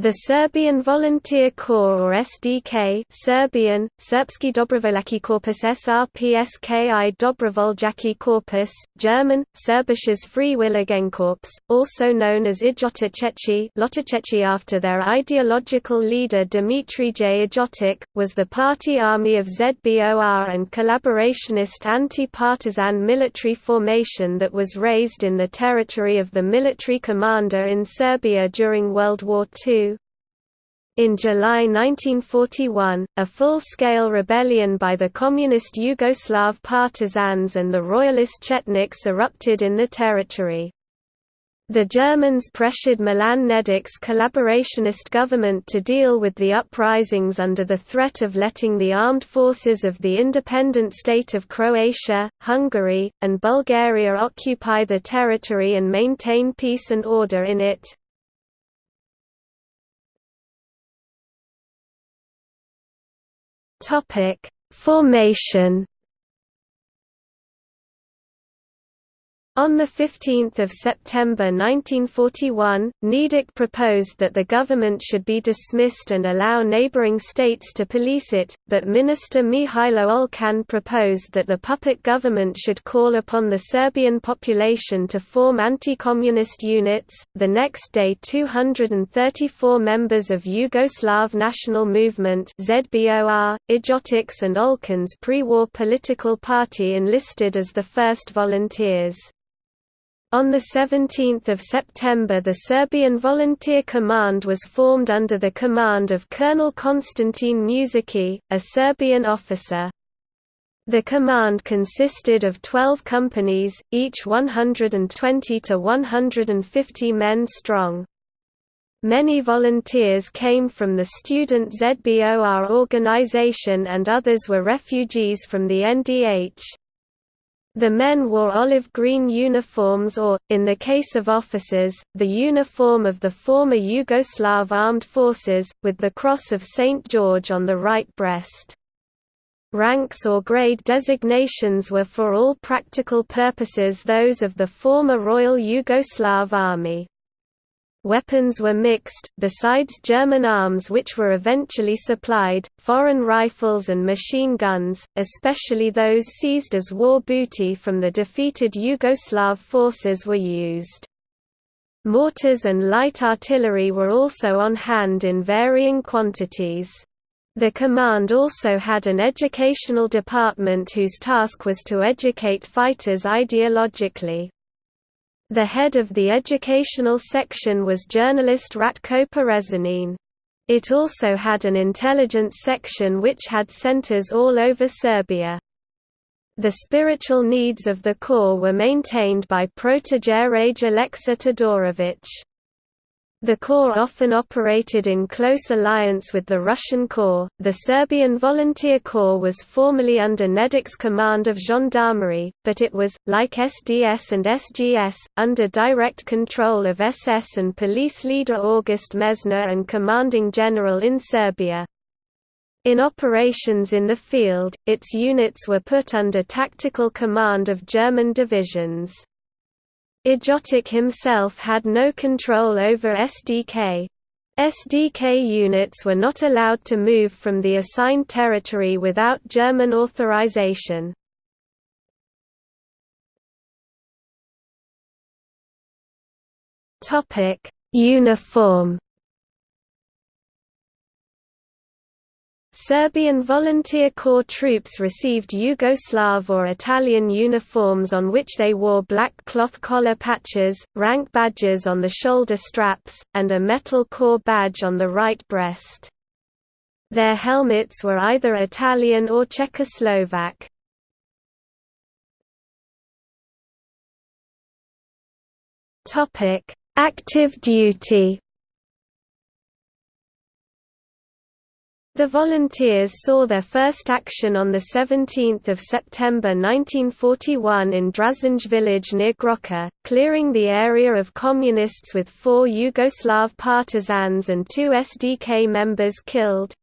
The Serbian Volunteer Corps or SDK Serbian, Srpski Dobrovoljački Korpus SRPSKI Dobrovoljaki Korpus, German, Serbisches Freiwilligenkorps, also known as Ijoticeći after their ideological leader Dimitri J. Ljotic, was the party army of ZBOR and collaborationist anti-partisan military formation that was raised in the territory of the military commander in Serbia during World War II. In July 1941, a full-scale rebellion by the Communist Yugoslav partisans and the Royalist Chetniks erupted in the territory. The Germans pressured Milan Nedic's collaborationist government to deal with the uprisings under the threat of letting the armed forces of the independent state of Croatia, Hungary, and Bulgaria occupy the territory and maintain peace and order in it. Topic: Formation On 15 September 1941, Nedic proposed that the government should be dismissed and allow neighboring states to police it, but Minister Mihailo Olcan proposed that the puppet government should call upon the Serbian population to form anti-communist units. The next day 234 members of Yugoslav National Movement ZBOR, Ljotics and Olcan's pre-war political party enlisted as the first volunteers. On 17 September the Serbian Volunteer Command was formed under the command of Colonel Konstantin Mušicki, a Serbian officer. The command consisted of 12 companies, each 120 to 150 men strong. Many volunteers came from the student ZBOR organization and others were refugees from the NDH. The men wore olive-green uniforms or, in the case of officers, the uniform of the former Yugoslav armed forces, with the Cross of St. George on the right breast. Ranks or grade designations were for all practical purposes those of the former Royal Yugoslav Army. Weapons were mixed, besides German arms which were eventually supplied, foreign rifles and machine guns, especially those seized as war booty from the defeated Yugoslav forces were used. Mortars and light artillery were also on hand in varying quantities. The command also had an educational department whose task was to educate fighters ideologically. The head of the educational section was journalist Ratko Parežanin. It also had an intelligence section which had centers all over Serbia. The spiritual needs of the corps were maintained by Protojereja Alexa Todorovic. The Corps often operated in close alliance with the Russian Corps. The Serbian Volunteer Corps was formerly under Nedic's command of gendarmerie, but it was, like SDS and SGS, under direct control of SS and police leader August Meyszner and commanding general in Serbia. In operations in the field, its units were put under tactical command of German divisions. Ljotic himself had no control over SDK. SDK units were not allowed to move from the assigned territory without German authorization. Uniform Serbian Volunteer Corps troops received Yugoslav or Italian uniforms on which they wore black cloth collar patches, rank badges on the shoulder straps, and a metal corps badge on the right breast. Their helmets were either Italian or Czechoslovak. Active duty The volunteers saw their first action on 17 September 1941 in Drazenj village near Grocka, clearing the area of communists with four Yugoslav partisans and two SDK members killed.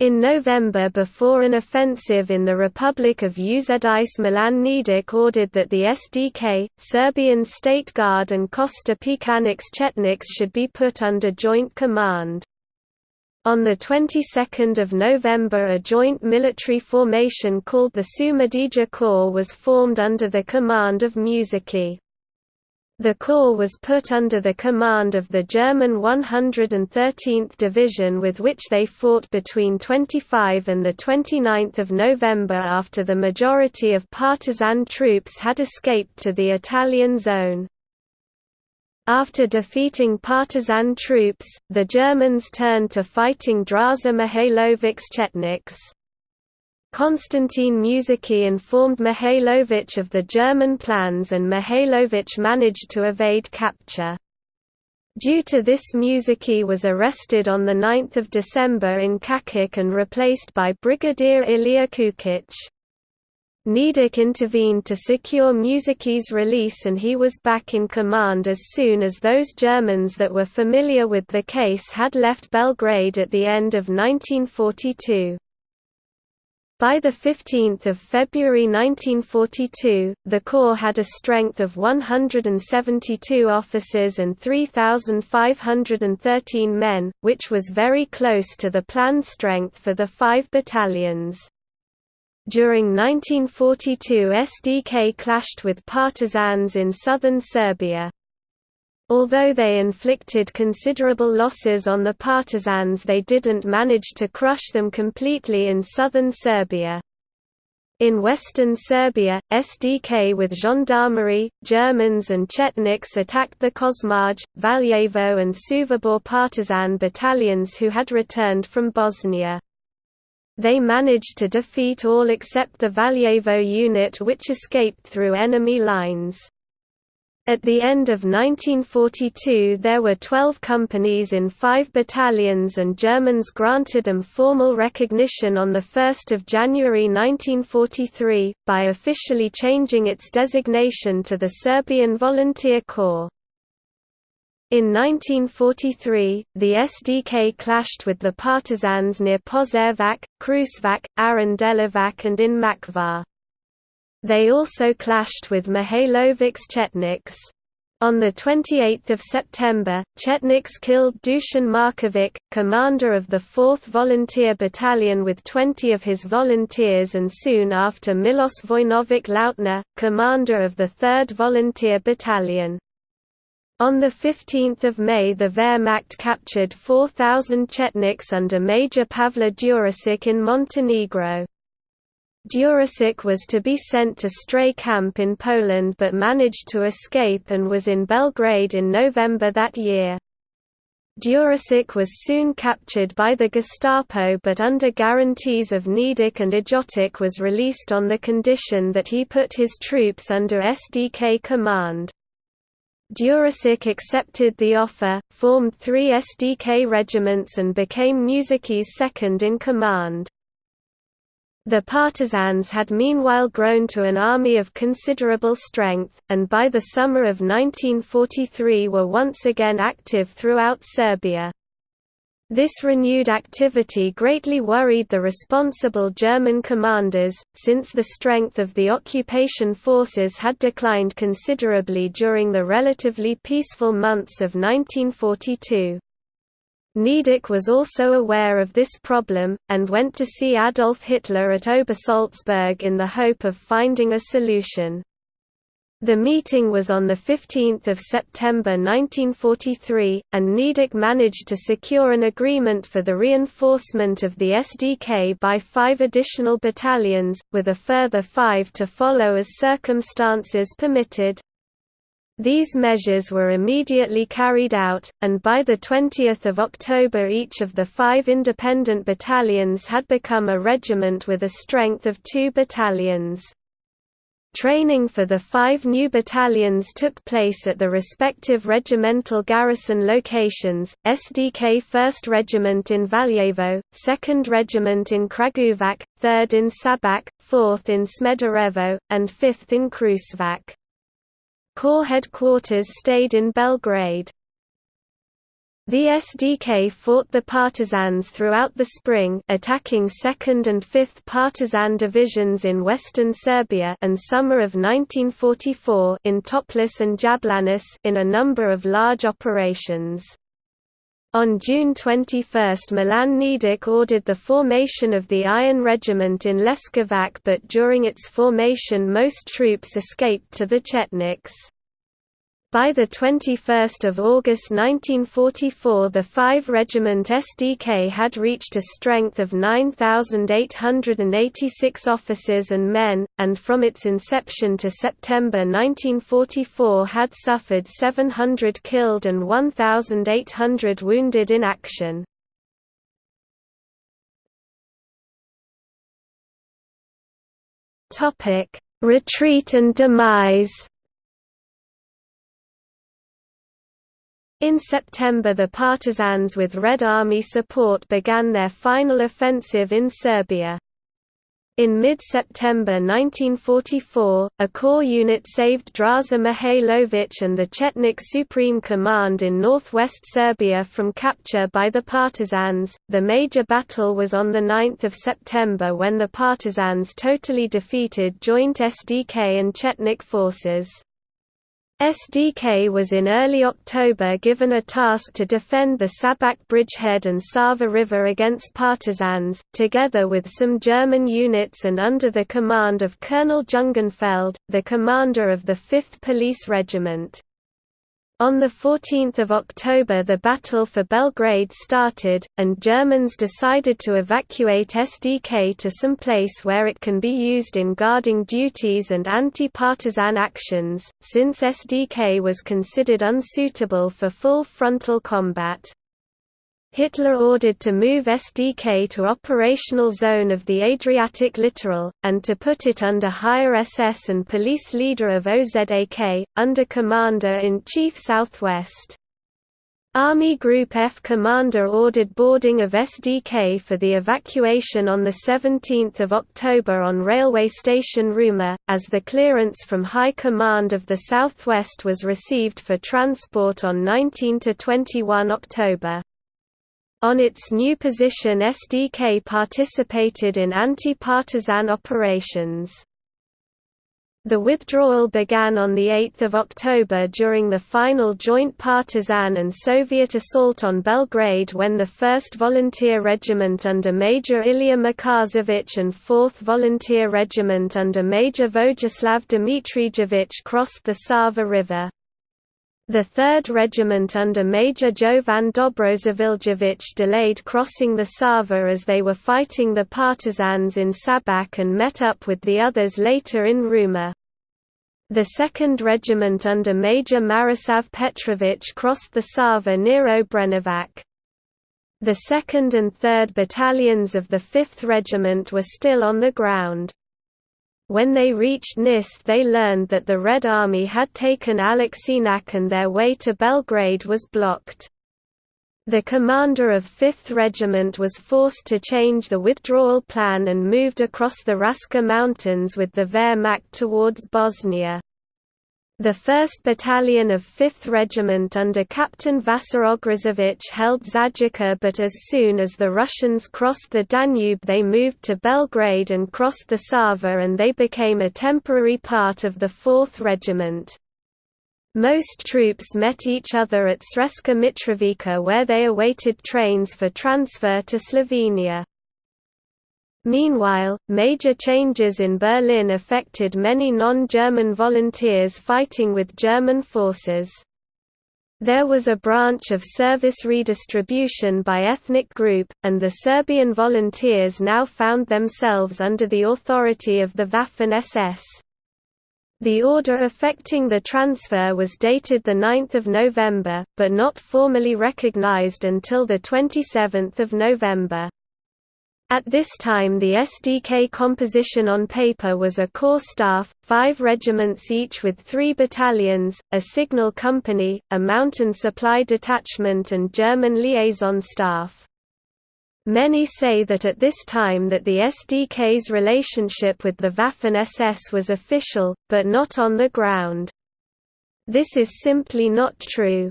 In November before an offensive in the Republic of Uzedice Milan Nedic ordered that the SDK, Serbian State Guard and Kosta Pećanac's Chetniks should be put under joint command. On the 22nd of November a joint military formation called the Šumadija Corps was formed under the command of Mušicki. The corps was put under the command of the German 113th Division with which they fought between 25 and 29 November after the majority of partisan troops had escaped to the Italian zone. After defeating partisan troops, the Germans turned to fighting Draza Mihailovic's Chetniks. Konstantin Mušicki informed Mihailovic of the German plans and Mihailovic managed to evade capture. Due to this Mušicki was arrested on 9 December in Čačak and replaced by Brigadier Ilya Kukic. Nedic intervened to secure Mušicki's release and he was back in command as soon as those Germans that were familiar with the case had left Belgrade at the end of 1942. By 15 February 1942, the Corps had a strength of 172 officers and 3,513 men, which was very close to the planned strength for the five battalions. During 1942 SDK clashed with partisans in southern Serbia. Although they inflicted considerable losses on the partisans they didn't manage to crush them completely in southern Serbia. In western Serbia, SDK with gendarmerie, Germans and Chetniks attacked the Kosmaj, Valjevo and Suvobor partisan battalions who had returned from Bosnia. They managed to defeat all except the Valjevo unit which escaped through enemy lines. At the end of 1942 there were 12 companies in five battalions and Germans granted them formal recognition on 1 January 1943, by officially changing its designation to the Serbian Volunteer Corps. In 1943, the SDK clashed with the partisans near Požarevac, Kruševac, Aranđelovac and in Mačva. They also clashed with Mihailovic's Chetniks. On 28 September, Chetniks killed Dusan Markovic, commander of the 4th Volunteer Battalion with 20 of his volunteers and soon after Milos Vojnovic Lautner, commander of the 3rd Volunteer Battalion. On 15 May the Wehrmacht captured 4,000 Chetniks under Major Pavle Đurišić in Montenegro. Đurišić was to be sent to Stryi Camp in Poland but managed to escape and was in Belgrade in November that year. Đurišić was soon captured by the Gestapo but under guarantees of Nedic and Ljotic was released on the condition that he put his troops under SDK command. Đurišić accepted the offer, formed three SDK regiments and became Mušicki's second in command. The partisans had meanwhile grown to an army of considerable strength, and by the summer of 1943 were once again active throughout Serbia. This renewed activity greatly worried the responsible German commanders, since the strength of the occupation forces had declined considerably during the relatively peaceful months of 1942. Nedic was also aware of this problem, and went to see Adolf Hitler at Obersalzberg in the hope of finding a solution. The meeting was on 15 September 1943, and Nedic managed to secure an agreement for the reinforcement of the SDK by five additional battalions, with a further five to follow as circumstances permitted. These measures were immediately carried out, and by 20 October each of the five independent battalions had become a regiment with a strength of two battalions. Training for the five new battalions took place at the respective regimental garrison locations, SDK 1st Regiment in Valjevo, 2nd Regiment in Kragujevac, 3rd in Šabac, 4th in Smederevo, and 5th in Kruševac. Corps headquarters stayed in Belgrade. The SDK fought the partisans throughout the spring attacking 2nd and 5th Partisan divisions in western Serbia and summer of 1944 in Toplice and Jablanica in a number of large operations. On June 21 Milan Nedic ordered the formation of the Iron Regiment in Leskovac but during its formation most troops escaped to the Chetniks. By 21 August 1944 the 5 Regiment SDK had reached a strength of 9,886 officers and men, and from its inception to September 1944 had suffered 700 killed and 1,800 wounded in action. Retreat and demise In September the partisans with Red Army support began their final offensive in Serbia. In mid-September 1944, a corps unit saved Draza Mihailovic and the Chetnik Supreme Command in northwest Serbia from capture by the partisans. The major battle was on the 9th of September when the partisans totally defeated joint SDK and Chetnik forces. SDK was in early October given a task to defend the Sabac bridgehead and Sava River against partisans, together with some German units and under the command of Colonel Jungenfeld, the commander of the 5th Police Regiment. On 14 October the Battle for Belgrade started, and Germans decided to evacuate SDK to some place where it can be used in guarding duties and anti-partisan actions, since SDK was considered unsuitable for full frontal combat. Hitler ordered to move SDK to operational zone of the Adriatic littoral, and to put it under higher SS and police leader of OZAK, under Commander-in-Chief Southwest. Army Group F commander ordered boarding of SDK for the evacuation on 17 October on railway station Ruma, as the clearance from High Command of the Southwest was received for transport on 19–21 October. On its new position SDK participated in anti-partisan operations. The withdrawal began on 8 October during the final joint partisan and Soviet assault on Belgrade when the 1st Volunteer Regiment under Major Ilya Makarsevich and 4th Volunteer Regiment under Major Vojislav Dmitrijevic crossed the Sava River. The 3rd Regiment under Major Jovan Dobrosavljevic delayed crossing the Sava as they were fighting the partisans in Sabac and met up with the others later in Ruma. The 2nd Regiment under Major Marisav Petrovic crossed the Sava near Obrenovac. The 2nd and 3rd Battalions of the 5th Regiment were still on the ground. When they reached Nis they learned that the Red Army had taken Aleksinac and their way to Belgrade was blocked. The commander of 5th Regiment was forced to change the withdrawal plan and moved across the Raska Mountains with the Wehrmacht towards Bosnia. The 1st Battalion of 5th Regiment under Captain Vasar Ograzovic held Zajica but as soon as the Russians crossed the Danube they moved to Belgrade and crossed the Sava and they became a temporary part of the 4th Regiment. Most troops met each other at Sremska Mitrovica where they awaited trains for transfer to Slovenia. Meanwhile, major changes in Berlin affected many non-German volunteers fighting with German forces. There was a branch of service redistribution by ethnic group, and the Serbian volunteers now found themselves under the authority of the Waffen-SS. The order affecting the transfer was dated 9 November, but not formally recognized until 27 November. At this time the SDK composition on paper was a corps staff, five regiments each with three battalions, a signal company, a mountain supply detachment and German liaison staff. Many say that at this time that the SDK's relationship with the Waffen-SS was official, but not on the ground. This is simply not true.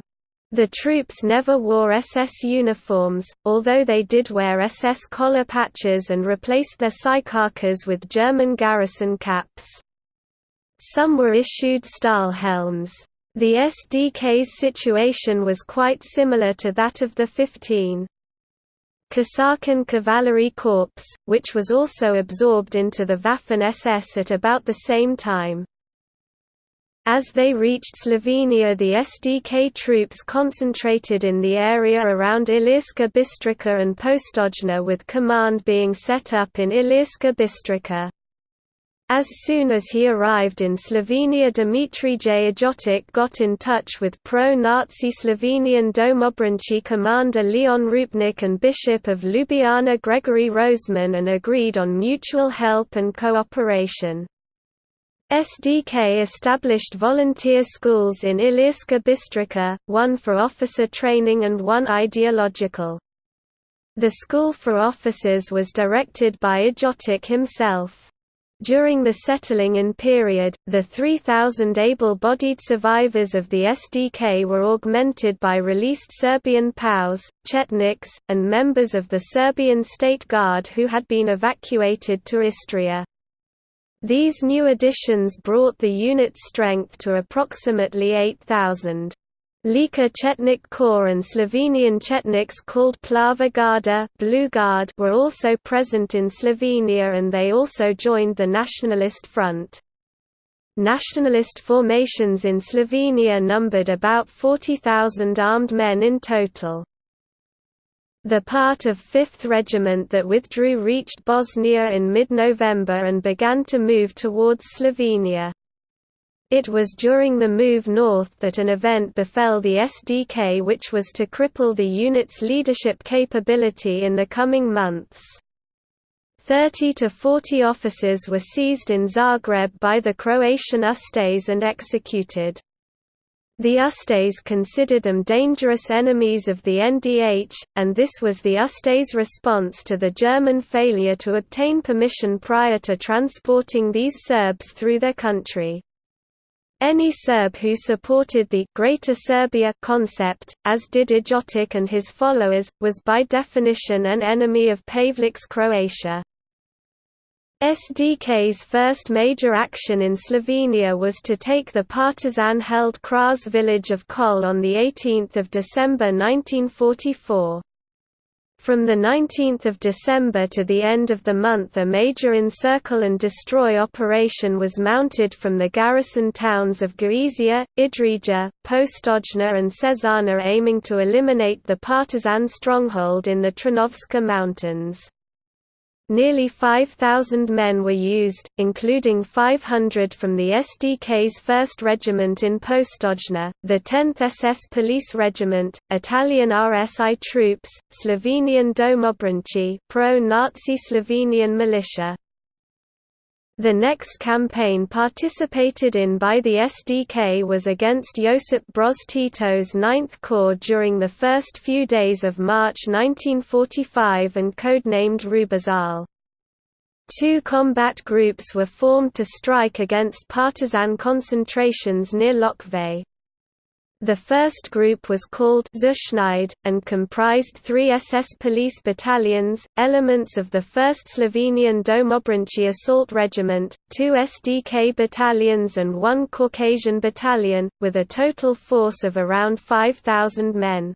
The troops never wore SS uniforms, although they did wear SS collar patches and replaced their psychakers with German garrison caps. Some were issued Stahlhelms. The SDK's situation was quite similar to that of the 15. Kosaken Cavalry Corps, which was also absorbed into the Waffen-SS at about the same time. As they reached Slovenia the SDK troops concentrated in the area around Ilirska Bistrica and Postojna with command being set up in Ilirska Bistrica. As soon as he arrived in Slovenia Dmitry Ljotic got in touch with pro-Nazi Slovenian Domobranci commander Leon Rupnik and Bishop of Ljubljana Gregory Rožman and agreed on mutual help and cooperation. SDK established volunteer schools in Ilirska Bistrica, one for officer training and one ideological. The school for officers was directed by Ljotic himself. During the settling-in period, the 3,000 able-bodied survivors of the SDK were augmented by released Serbian POWs, Chetniks, and members of the Serbian State Guard who had been evacuated to Istria. These new additions brought the unit strength to approximately 8,000. Lika Chetnik Corps and Slovenian Chetniks called Plava Garda Blue Guard were also present in Slovenia and they also joined the Nationalist Front. Nationalist formations in Slovenia numbered about 40,000 armed men in total. The part of 5th Regiment that withdrew reached Bosnia in mid-November and began to move towards Slovenia. It was during the move north that an event befell the SDK which was to cripple the unit's leadership capability in the coming months. 30 to 40 officers were seized in Zagreb by the Croatian Ustase and executed. The Ustase considered them dangerous enemies of the NDH, and this was the Ustase response to the German failure to obtain permission prior to transporting these Serbs through their country. Any Serb who supported the Greater Serbia concept, as did Ljotic and his followers, was by definition an enemy of Pavelić's Croatia. SDK's first major action in Slovenia was to take the partisan-held Kras village of Kol on 18 December 1944. From 19 December to the end of the month a major encircle and destroy operation was mounted from the garrison towns of Gorizia, Idrija, Postojna and Sežana aiming to eliminate the partisan stronghold in the Trnovska mountains. Nearly 5,000 men were used, including 500 from the SDK's 1st Regiment in Postojna, the 10th SS Police Regiment, Italian RSI troops, Slovenian Domobranci pro-Nazi Slovenian militia, the next campaign participated in by the SDK was against Josip Broz Tito's Ninth Corps during the first few days of March 1945 and codenamed Rübezahl. Two combat groups were formed to strike against partisan concentrations near Lokve. The first group was called Zuschneid, and comprised three SS police battalions, elements of the 1st Slovenian Domobranci Assault Regiment, two SDK battalions and one Caucasian battalion, with a total force of around 5,000 men.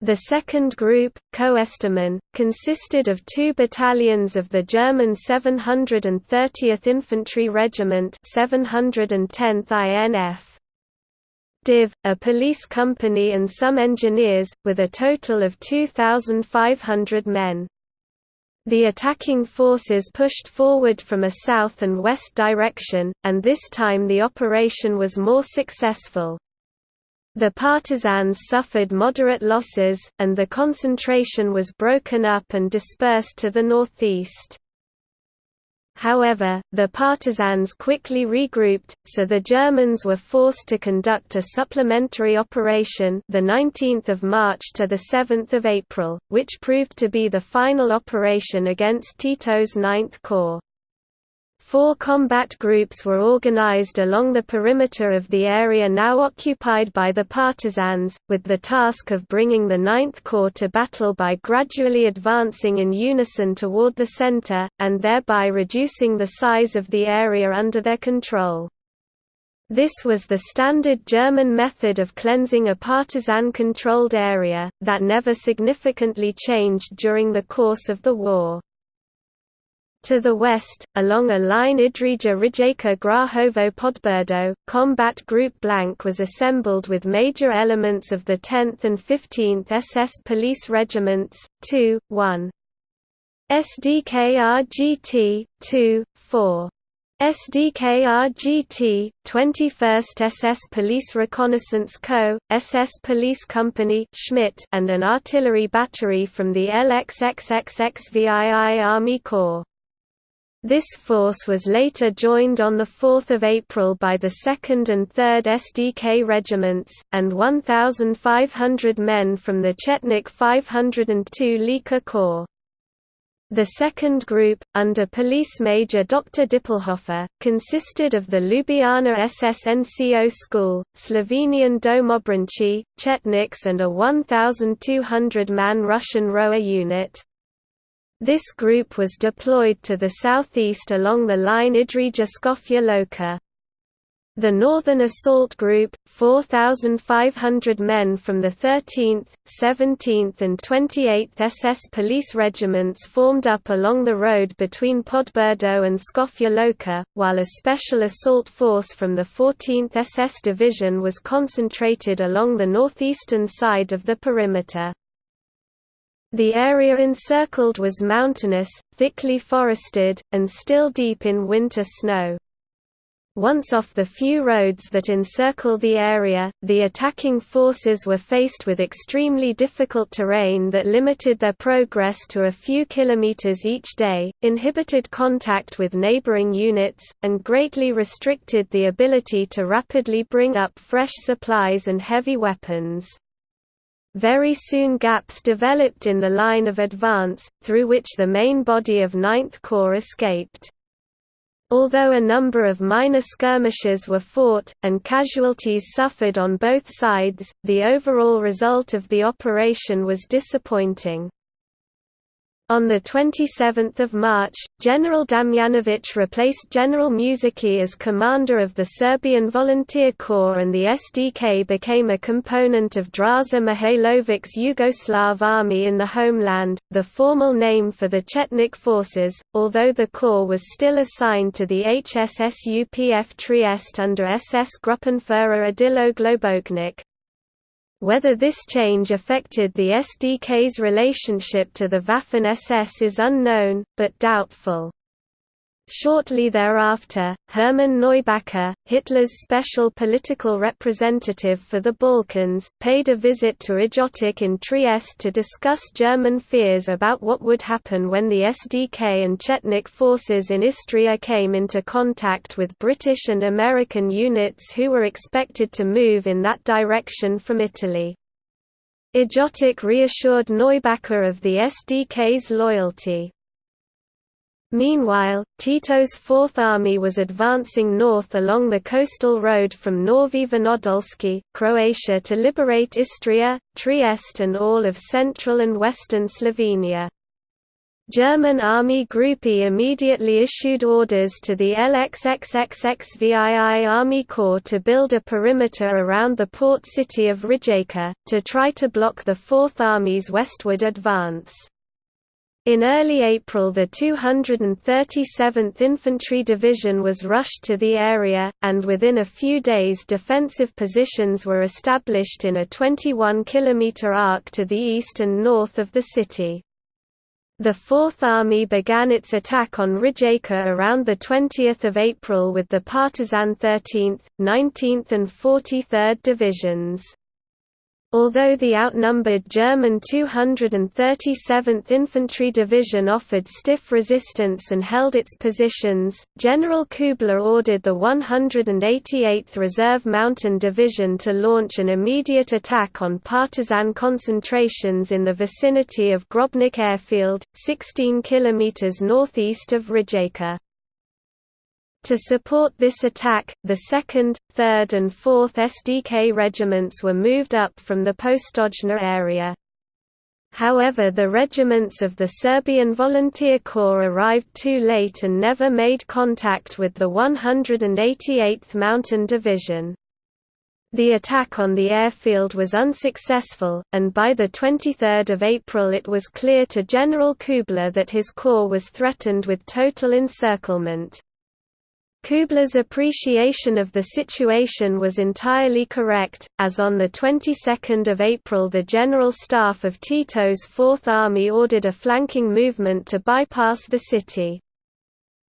The second group, Koestaman, consisted of two battalions of the German 730th Infantry Regiment 710th INF. Div, a police company and some engineers, with a total of 2,500 men. The attacking forces pushed forward from a south and west direction, and this time the operation was more successful. The partisans suffered moderate losses, and the concentration was broken up and dispersed to the northeast. However, the partisans quickly regrouped, so the Germans were forced to conduct a supplementary operation the 19th of March to the 7th of April, which proved to be the final operation against Tito's Ninth Corps. Four combat groups were organized along the perimeter of the area now occupied by the partisans, with the task of bringing the Ninth Corps to battle by gradually advancing in unison toward the center, and thereby reducing the size of the area under their control. This was the standard German method of cleansing a partisan-controlled area, that never significantly changed during the course of the war. To the west, along a line Idrija-Rijeka-Grahovo Podbrdo, Combat Group Blank was assembled with major elements of the 10th and 15th SS Police Regiments, 2, 1. SDKRGT, 2, 4. SDKRGT, 21st SS Police Reconnaissance Co., SS Police Company Schmidt, and an artillery battery from the LXXXXVII Army Corps. This force was later joined on 4 April by the 2nd and 3rd SDK regiments, and 1,500 men from the Chetnik 502 Lika Corps. The second group, under Police Major Dr. Dippelhofer, consisted of the Ljubljana SSNCO School, Slovenian Domobranci, Chetniks and a 1,200-man Russian Rower unit. This group was deployed to the southeast along the line Idrija-Škofja Loka. The Northern Assault Group, 4,500 men from the 13th, 17th and 28th SS Police Regiments formed up along the road between Podberdo and Škofja Loka, while a special assault force from the 14th SS Division was concentrated along the northeastern side of the perimeter. The area encircled was mountainous, thickly forested, and still deep in winter snow. Once off the few roads that encircle the area, the attacking forces were faced with extremely difficult terrain that limited their progress to a few kilometers each day, inhibited contact with neighboring units, and greatly restricted the ability to rapidly bring up fresh supplies and heavy weapons. Very soon gaps developed in the line of advance, through which the main body of Ninth Corps escaped. Although a number of minor skirmishes were fought, and casualties suffered on both sides, the overall result of the operation was disappointing. On 27 March, General Damjanovic replaced General Mušicki as commander of the Serbian Volunteer Corps and the SDK became a component of Draza Mihailovic's Yugoslav army in the homeland, the formal name for the Chetnik forces, although the corps was still assigned to the HSSUPF Trieste under SS Gruppenführer Odilo Globocnik. Whether this change affected the SDK's relationship to the Waffen-SS is unknown, but doubtful. Shortly thereafter, Hermann Neubacher, Hitler's special political representative for the Balkans, paid a visit to Ljotic in Trieste to discuss German fears about what would happen when the SDK and Chetnik forces in Istria came into contact with British and American units who were expected to move in that direction from Italy. Ljotic reassured Neubacher of the SDK's loyalty. Meanwhile, Tito's Fourth Army was advancing north along the coastal road from Novi Vinodolski, Croatia to liberate Istria, Trieste and all of central and western Slovenia. German Army Group E immediately issued orders to the LXXXXVII Army Corps to build a perimeter around the port city of Rijeka, to try to block the Fourth Army's westward advance. In early April the 237th Infantry Division was rushed to the area, and within a few days defensive positions were established in a 21 km arc to the east and north of the city. The Fourth Army began its attack on Rijeka around 20 April with the partisan 13th, 19th and 43rd Divisions. Although the outnumbered German 237th Infantry Division offered stiff resistance and held its positions, General Kubler ordered the 188th Reserve Mountain Division to launch an immediate attack on partisan concentrations in the vicinity of Grobnik Airfield, 16 km northeast of Rijeka. To support this attack, the 2nd, 3rd and 4th SDK regiments were moved up from the Postojna area. However the regiments of the Serbian Volunteer Corps arrived too late and never made contact with the 188th Mountain Division. The attack on the airfield was unsuccessful, and by 23 April it was clear to General Kubler that his corps was threatened with total encirclement. Kubler's appreciation of the situation was entirely correct, as on the 22nd of April the General Staff of Tito's Fourth Army ordered a flanking movement to bypass the city.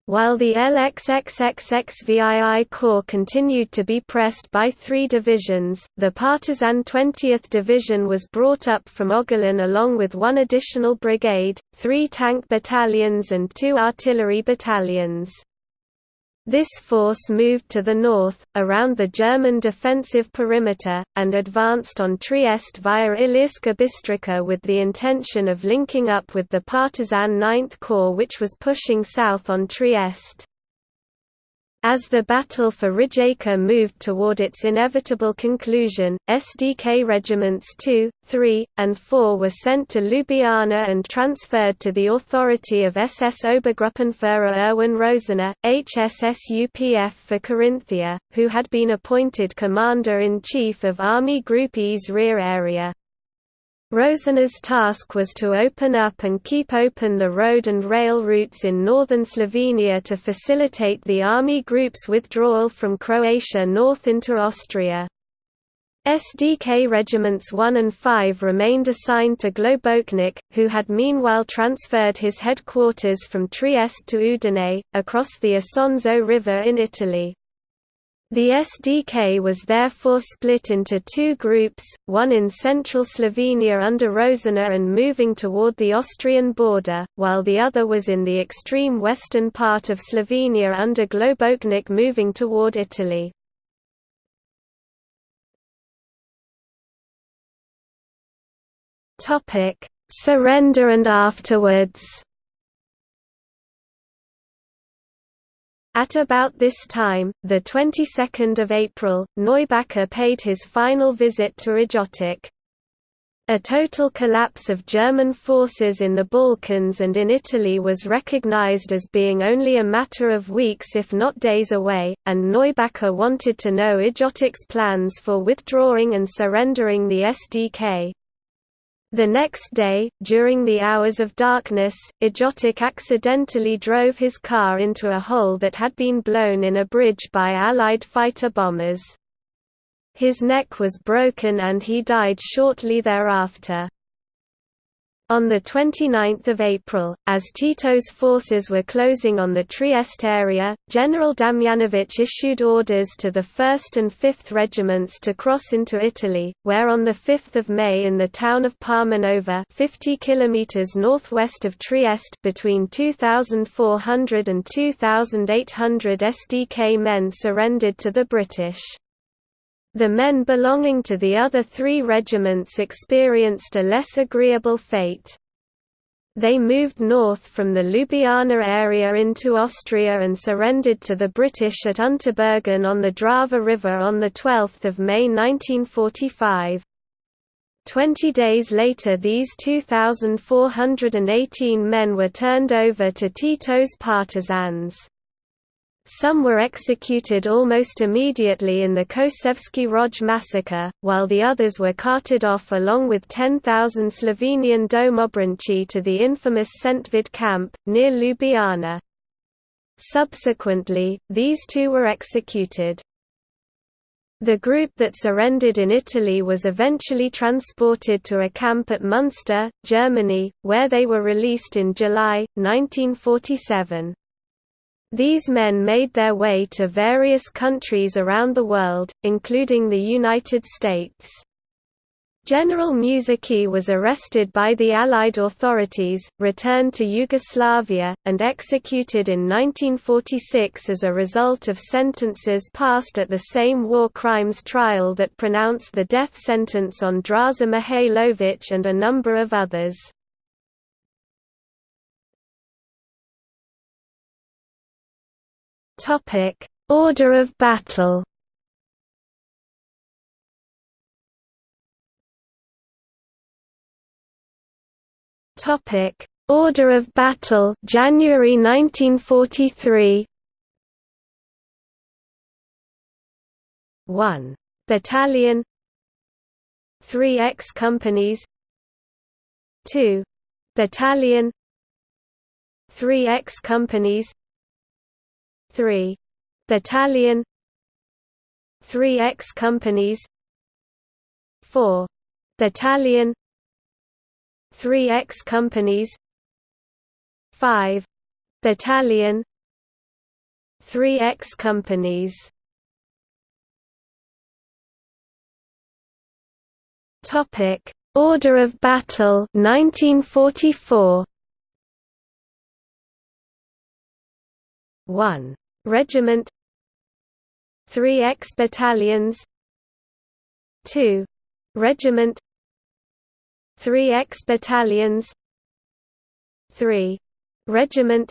While the LXXXXVII Corps continued to be pressed by three divisions, the partisan 20th Division was brought up from Ogulin along with one additional brigade, three tank battalions and two artillery battalions. This force moved to the north, around the German defensive perimeter, and advanced on Trieste via Ilirska Bistrica with the intention of linking up with the partisan Ninth Corps which was pushing south on Trieste. As the battle for Rijeka moved toward its inevitable conclusion, SDK regiments 2, 3, and 4 were sent to Ljubljana and transferred to the authority of SS Obergruppenführer Erwin Rosener, HSSUPF for Carinthia, who had been appointed Commander-in-Chief of Army Group E's rear area. Rosener's task was to open up and keep open the road and rail routes in northern Slovenia to facilitate the army group's withdrawal from Croatia north into Austria. SDK Regiments 1 and 5 remained assigned to Globocnik, who had meanwhile transferred his headquarters from Trieste to Udine, across the Isonzo River in Italy. The SDK was therefore split into two groups, one in central Slovenia under Rosener and moving toward the Austrian border, while the other was in the extreme western part of Slovenia under Globocnik moving toward Italy. Surrender and afterwards At about this time, the 22nd of April, Neubacher paid his final visit to Ljotic. A total collapse of German forces in the Balkans and in Italy was recognized as being only a matter of weeks if not days away, and Neubacher wanted to know Ljotic's plans for withdrawing and surrendering the SDK. The next day, during the hours of darkness, Ljotic accidentally drove his car into a hole that had been blown in a bridge by Allied fighter bombers. His neck was broken and he died shortly thereafter. On 29 April, as Tito's forces were closing on the Trieste area, General Damjanovic issued orders to the 1st and 5th regiments to cross into Italy, where on 5 May in the town of Palmanova 50 km northwest of Trieste between 2,400 and 2,800 SDK men surrendered to the British. The men belonging to the other three regiments experienced a less agreeable fate. They moved north from the Ljubljana area into Austria and surrendered to the British at Unterbergen on the Drava River on 12 May 1945. Twenty days later these 2,418 men were turned over to Tito's partisans. Some were executed almost immediately in the Kočevski Rog massacre, while the others were carted off along with 10,000 Slovenian domobranci to the infamous Sentvid camp, near Ljubljana. Subsequently, these two were executed. The group that surrendered in Italy was eventually transported to a camp at Munster, Germany, where they were released in July, 1947. These men made their way to various countries around the world, including the United States. General Mušicki was arrested by the Allied authorities, returned to Yugoslavia, and executed in 1946 as a result of sentences passed at the same war crimes trial that pronounced the death sentence on Draza Mihailovic and a number of others. Topic: Order of battle. Topic: Order of battle, January 1943. 1 battalion. 3 X companies. 2 battalion. 3 X companies 3 battalion. 3 X companies. 4 battalion. 3 X companies. 5 battalion. 3 X companies. Topic: Order of Battle 1944. 1. Regiment 3 X battalions 2. Regiment 3 X battalions 3. Regiment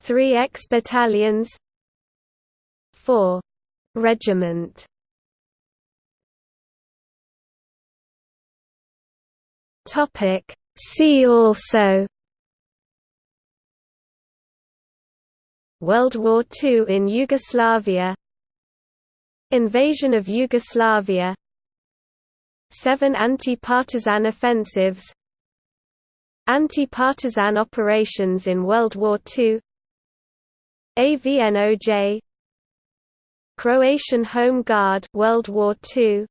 3 X battalions 4. Regiment Topic See also World War II in Yugoslavia. Invasion of Yugoslavia. Seven anti-partisan offensives. Anti-partisan operations in World War II AVNOJ Croatian Home Guard World War II